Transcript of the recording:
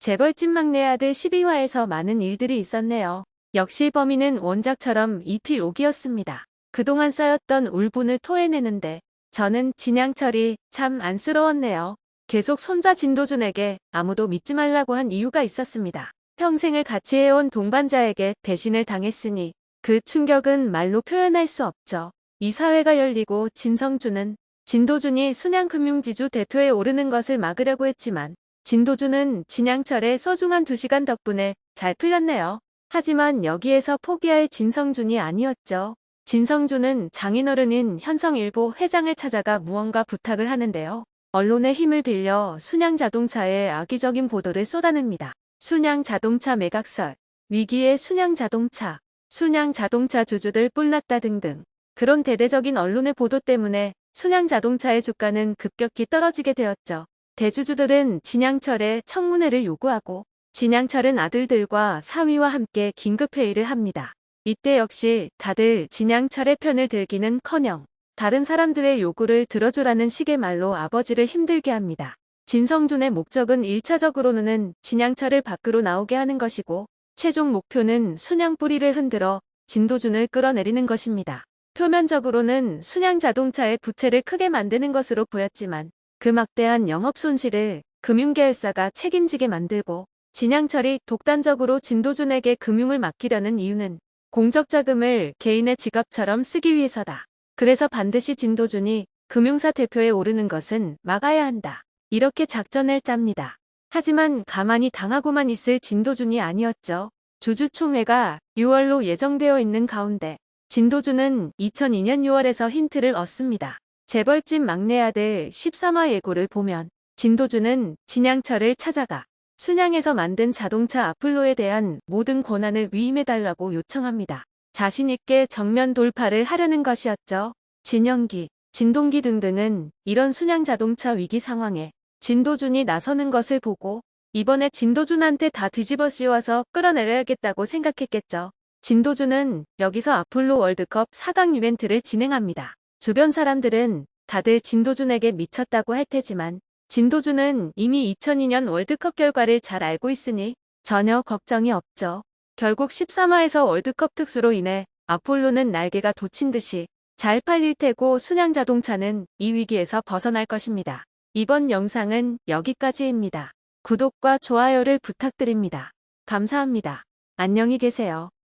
재벌집 막내 아들 12화에서 많은 일들이 있었네요. 역시 범인은 원작처럼 이필 옥이었습니다. 그동안 쌓였던 울분을 토해내는데 저는 진양철이 참 안쓰러웠네요. 계속 손자 진도준에게 아무도 믿지 말라고 한 이유가 있었습니다. 평생을 같이 해온 동반자에게 배신을 당했으니 그 충격은 말로 표현할 수 없죠. 이 사회가 열리고 진성준은 진도준이 순양금융지주 대표에 오르는 것을 막으려고 했지만 진도준은 진양철의 소중한 두시간 덕분에 잘 풀렸네요. 하지만 여기에서 포기할 진성준이 아니었죠. 진성준은 장인어른인 현성일보 회장을 찾아가 무언가 부탁을 하는데요. 언론의 힘을 빌려 순양자동차에 악의적인 보도를 쏟아냅니다. 순양자동차 매각설, 위기의 순양자동차, 순양자동차 주주들 뿔났다 등등. 그런 대대적인 언론의 보도 때문에 순양자동차의 주가는 급격히 떨어지게 되었죠. 대주주들은 진양철의 청문회를 요구하고 진양철은 아들들과 사위와 함께 긴급회의를 합니다. 이때 역시 다들 진양철의 편을 들기는커녕 다른 사람들의 요구를 들어주라는 식의 말로 아버지를 힘들게 합니다. 진성준의 목적은 1차적으로는 진양철을 밖으로 나오게 하는 것이고 최종 목표는 순양 뿌리를 흔들어 진도준을 끌어내리는 것입니다. 표면적으로는 순양 자동차의 부채를 크게 만드는 것으로 보였지만 그 막대한 영업 손실을 금융계열사가 책임지게 만들고 진양철이 독단적으로 진도준에게 금융을 맡기려는 이유는 공적자금을 개인의 지갑처럼 쓰기 위해서다. 그래서 반드시 진도준이 금융사 대표에 오르는 것은 막아야 한다. 이렇게 작전을 짭니다. 하지만 가만히 당하고만 있을 진도준이 아니었죠. 주주총회가 6월로 예정되어 있는 가운데 진도준은 2002년 6월에서 힌트를 얻습니다. 재벌집 막내 아들 13화 예고를 보면 진도준은 진양철을 찾아가 순양에서 만든 자동차 아플로에 대한 모든 권한을 위임해달라고 요청합니다. 자신있게 정면 돌파를 하려는 것이었죠. 진영기, 진동기 등등은 이런 순양 자동차 위기 상황에 진도준이 나서는 것을 보고 이번에 진도준한테 다 뒤집어 씌워서 끌어내려야겠다고 생각했겠죠. 진도준은 여기서 아폴로 월드컵 4강 이벤트를 진행합니다. 주변 사람들은 다들 진도준에게 미쳤다고 할 테지만 진도준은 이미 2002년 월드컵 결과를 잘 알고 있으니 전혀 걱정이 없죠. 결국 13화에서 월드컵 특수로 인해 아폴로는 날개가 돋친 듯이 잘 팔릴 테고 순양 자동차는 이 위기에서 벗어날 것입니다. 이번 영상은 여기까지입니다. 구독과 좋아요를 부탁드립니다. 감사합니다. 안녕히 계세요.